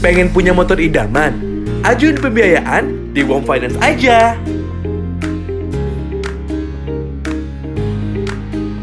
Pengen punya motor idaman? Ajuin pembiayaan di Wom Finance aja.